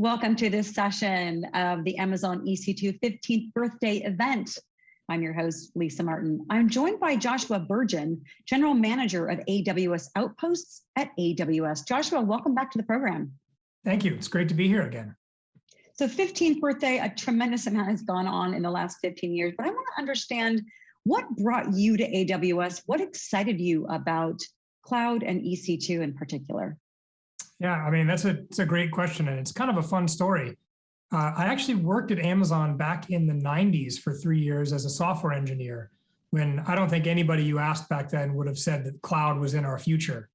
Welcome to this session of the Amazon EC2 15th birthday event. I'm your host, Lisa Martin. I'm joined by Joshua Burgin, General Manager of AWS Outposts at AWS. Joshua, welcome back to the program. Thank you. It's great to be here again. So 15th birthday, a tremendous amount has gone on in the last 15 years, but I want to understand what brought you to AWS? What excited you about cloud and EC2 in particular? Yeah, I mean, that's a, it's a great question and it's kind of a fun story. Uh, I actually worked at Amazon back in the 90s for three years as a software engineer when I don't think anybody you asked back then would have said that cloud was in our future.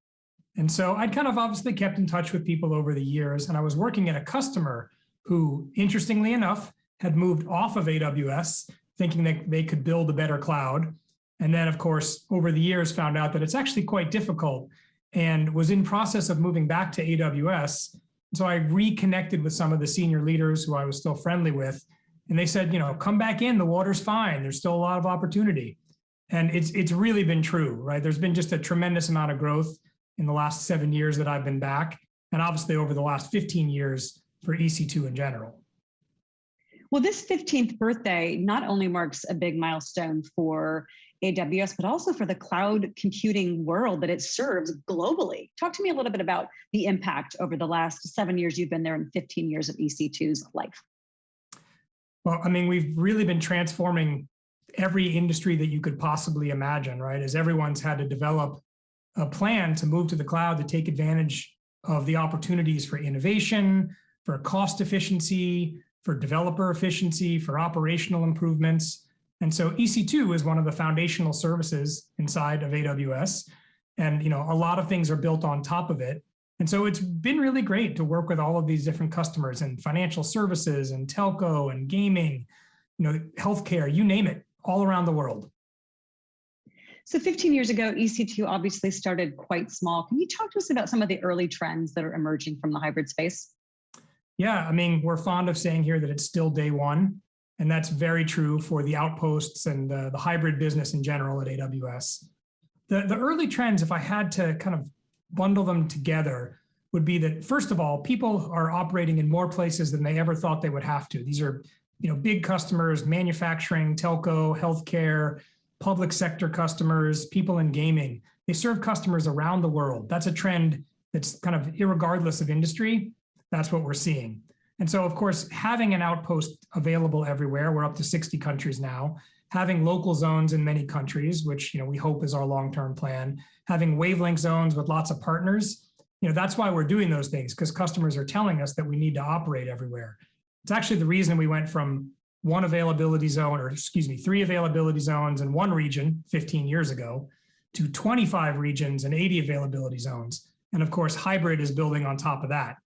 And so I'd kind of obviously kept in touch with people over the years and I was working at a customer who, interestingly enough, had moved off of AWS thinking that they could build a better cloud. And then of course, over the years found out that it's actually quite difficult and was in process of moving back to AWS. So I reconnected with some of the senior leaders who I was still friendly with. And they said, you know, come back in, the water's fine. There's still a lot of opportunity. And it's, it's really been true, right? There's been just a tremendous amount of growth in the last seven years that I've been back. And obviously over the last 15 years for EC2 in general. Well, this 15th birthday not only marks a big milestone for AWS, but also for the cloud computing world that it serves globally. Talk to me a little bit about the impact over the last seven years you've been there and 15 years of EC2's life. Well, I mean, we've really been transforming every industry that you could possibly imagine, right? As everyone's had to develop a plan to move to the cloud to take advantage of the opportunities for innovation, for cost efficiency, for developer efficiency, for operational improvements. And so EC2 is one of the foundational services inside of AWS. And you know, a lot of things are built on top of it. And so it's been really great to work with all of these different customers and financial services and telco and gaming, you know, healthcare, you name it, all around the world. So 15 years ago, EC2 obviously started quite small. Can you talk to us about some of the early trends that are emerging from the hybrid space? Yeah, I mean, we're fond of saying here that it's still day one. And that's very true for the outposts and the, the hybrid business in general at AWS. The, the early trends, if I had to kind of bundle them together, would be that first of all, people are operating in more places than they ever thought they would have to. These are you know, big customers, manufacturing, telco, healthcare, public sector customers, people in gaming. They serve customers around the world. That's a trend that's kind of regardless of industry. That's what we're seeing. And so, of course, having an outpost available everywhere, we're up to 60 countries now, having local zones in many countries, which you know we hope is our long-term plan, having wavelength zones with lots of partners, you know, that's why we're doing those things, because customers are telling us that we need to operate everywhere. It's actually the reason we went from one availability zone, or excuse me, three availability zones in one region 15 years ago to 25 regions and 80 availability zones. And of course, hybrid is building on top of that.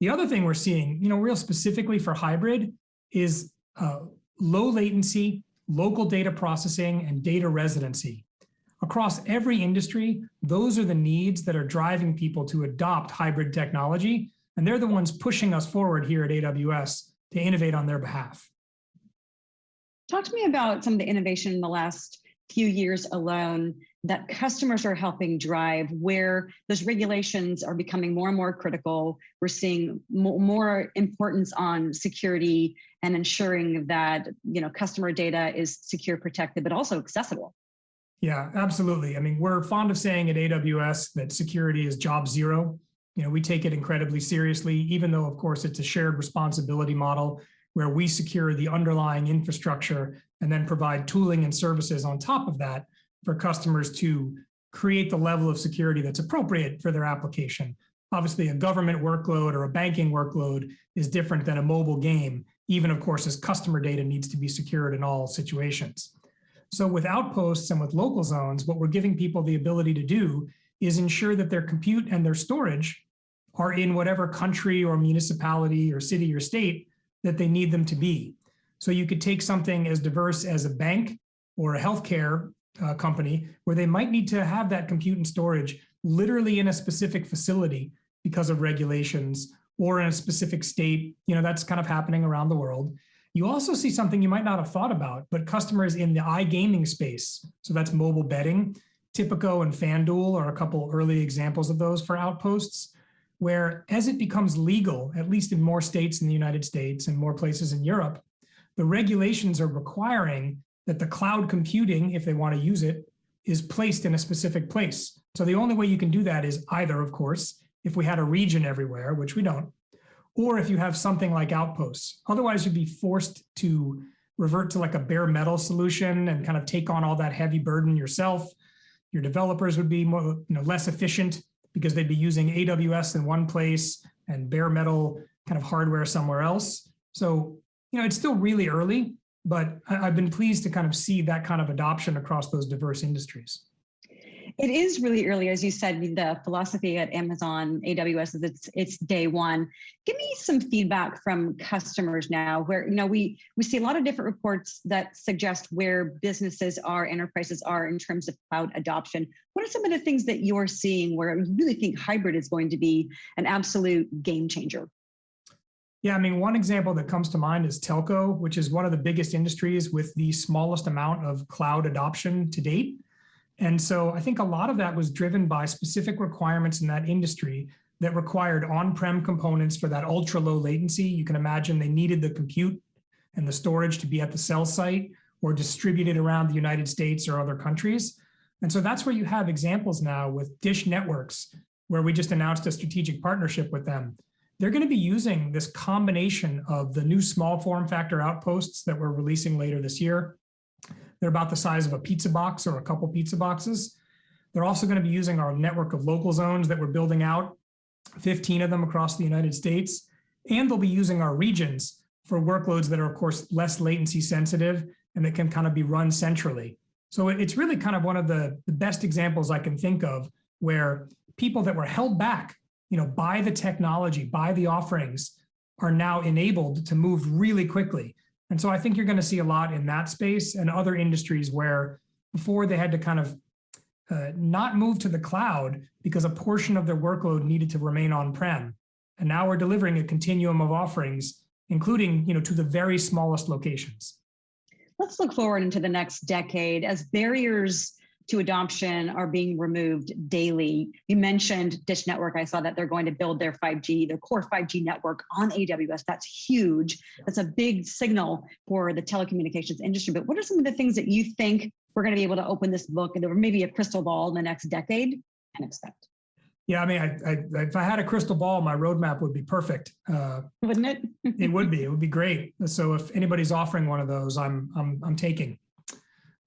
The other thing we're seeing, you know, real specifically for hybrid is uh, low latency, local data processing, and data residency. Across every industry, those are the needs that are driving people to adopt hybrid technology, and they're the ones pushing us forward here at AWS to innovate on their behalf. Talk to me about some of the innovation in the last few years alone that customers are helping drive where those regulations are becoming more and more critical. We're seeing more importance on security and ensuring that you know customer data is secure, protected, but also accessible. Yeah, absolutely. I mean, we're fond of saying at AWS that security is job zero. You know, we take it incredibly seriously, even though, of course, it's a shared responsibility model where we secure the underlying infrastructure and then provide tooling and services on top of that for customers to create the level of security that's appropriate for their application. Obviously, a government workload or a banking workload is different than a mobile game, even of course as customer data needs to be secured in all situations. So with outposts and with local zones, what we're giving people the ability to do is ensure that their compute and their storage are in whatever country or municipality or city or state that they need them to be. So you could take something as diverse as a bank or a healthcare uh, company where they might need to have that compute and storage literally in a specific facility because of regulations or in a specific state. You know, that's kind of happening around the world. You also see something you might not have thought about, but customers in the iGaming space. So that's mobile betting. Tipico and FanDuel are a couple early examples of those for outposts. Where as it becomes legal, at least in more states in the United States and more places in Europe, the regulations are requiring that the cloud computing, if they want to use it, is placed in a specific place. So the only way you can do that is either, of course, if we had a region everywhere, which we don't, or if you have something like outposts. Otherwise, you'd be forced to revert to like a bare metal solution and kind of take on all that heavy burden yourself. Your developers would be more, you know, less efficient because they'd be using AWS in one place and bare metal kind of hardware somewhere else. So, you know, it's still really early, but I've been pleased to kind of see that kind of adoption across those diverse industries. It is really early, as you said, the philosophy at Amazon AWS is it's it's day one. Give me some feedback from customers now where, you know, we we see a lot of different reports that suggest where businesses are, enterprises are in terms of cloud adoption. What are some of the things that you're seeing where you really think hybrid is going to be an absolute game changer? Yeah, I mean, one example that comes to mind is telco, which is one of the biggest industries with the smallest amount of cloud adoption to date. And so I think a lot of that was driven by specific requirements in that industry that required on-prem components for that ultra low latency. You can imagine they needed the compute and the storage to be at the cell site or distributed around the United States or other countries. And so that's where you have examples now with Dish Networks, where we just announced a strategic partnership with them. They're going to be using this combination of the new small form factor outposts that we're releasing later this year, they're about the size of a pizza box or a couple pizza boxes. They're also going to be using our network of local zones that we're building out, 15 of them across the United States. And they'll be using our regions for workloads that are, of course, less latency sensitive and that can kind of be run centrally. So it's really kind of one of the, the best examples I can think of where people that were held back you know, by the technology, by the offerings, are now enabled to move really quickly. And so I think you're going to see a lot in that space and other industries where before they had to kind of uh, not move to the cloud because a portion of their workload needed to remain on-prem. And now we're delivering a continuum of offerings, including you know, to the very smallest locations. Let's look forward into the next decade as barriers to adoption are being removed daily. You mentioned Dish Network. I saw that they're going to build their 5G, their core 5G network on AWS. That's huge. That's a big signal for the telecommunications industry. But what are some of the things that you think we're going to be able to open this book and there maybe a crystal ball in the next decade and expect? Yeah, I mean, I, I, if I had a crystal ball, my roadmap would be perfect. Uh, Wouldn't it? it would be. It would be great. So if anybody's offering one of those, I'm I'm I'm taking.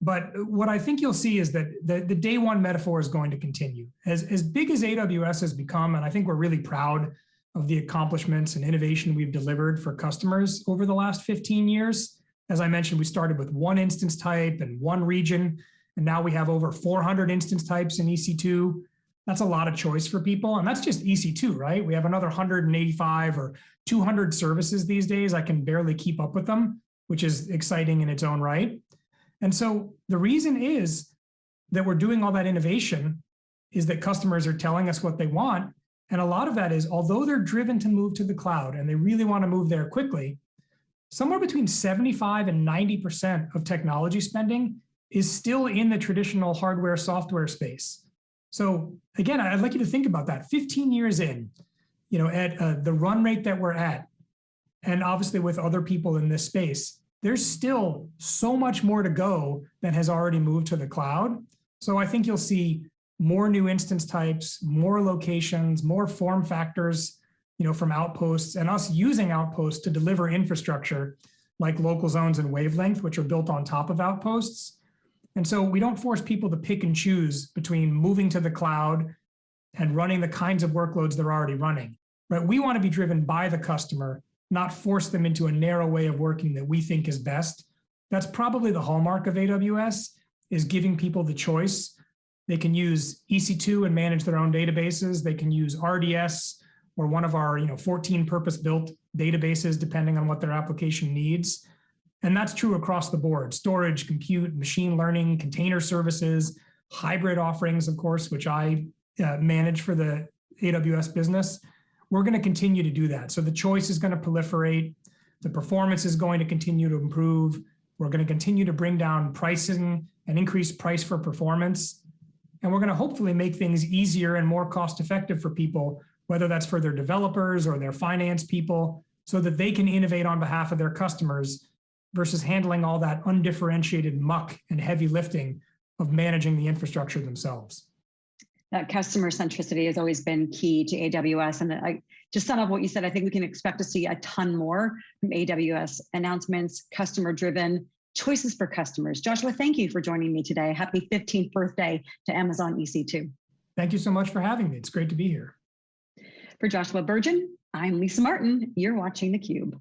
But what I think you'll see is that the, the day one metaphor is going to continue. As, as big as AWS has become, and I think we're really proud of the accomplishments and innovation we've delivered for customers over the last 15 years. As I mentioned, we started with one instance type and one region, and now we have over 400 instance types in EC2. That's a lot of choice for people, and that's just EC2, right? We have another 185 or 200 services these days. I can barely keep up with them, which is exciting in its own right. And so the reason is that we're doing all that innovation is that customers are telling us what they want. And a lot of that is, although they're driven to move to the cloud and they really want to move there quickly, somewhere between 75 and 90% of technology spending is still in the traditional hardware software space. So again, I'd like you to think about that 15 years in, you know, at uh, the run rate that we're at, and obviously with other people in this space, there's still so much more to go that has already moved to the cloud. So I think you'll see more new instance types, more locations, more form factors, you know, from outposts and us using outposts to deliver infrastructure like local zones and wavelength, which are built on top of outposts. And so we don't force people to pick and choose between moving to the cloud and running the kinds of workloads they're already running. Right? We want to be driven by the customer not force them into a narrow way of working that we think is best. That's probably the hallmark of AWS is giving people the choice. They can use EC2 and manage their own databases. They can use RDS or one of our you know, 14 purpose-built databases, depending on what their application needs. And that's true across the board, storage, compute, machine learning, container services, hybrid offerings, of course, which I uh, manage for the AWS business we're going to continue to do that. So the choice is going to proliferate. The performance is going to continue to improve. We're going to continue to bring down pricing and increase price for performance. And we're going to hopefully make things easier and more cost effective for people whether that's for their developers or their finance people, so that they can innovate on behalf of their customers versus handling all that undifferentiated muck and heavy lifting of managing the infrastructure themselves. That customer centricity has always been key to AWS. And I just sum up what you said, I think we can expect to see a ton more from AWS announcements, customer driven choices for customers. Joshua, thank you for joining me today. Happy 15th birthday to Amazon EC2. Thank you so much for having me. It's great to be here. For Joshua Burgin, I'm Lisa Martin. You're watching theCUBE.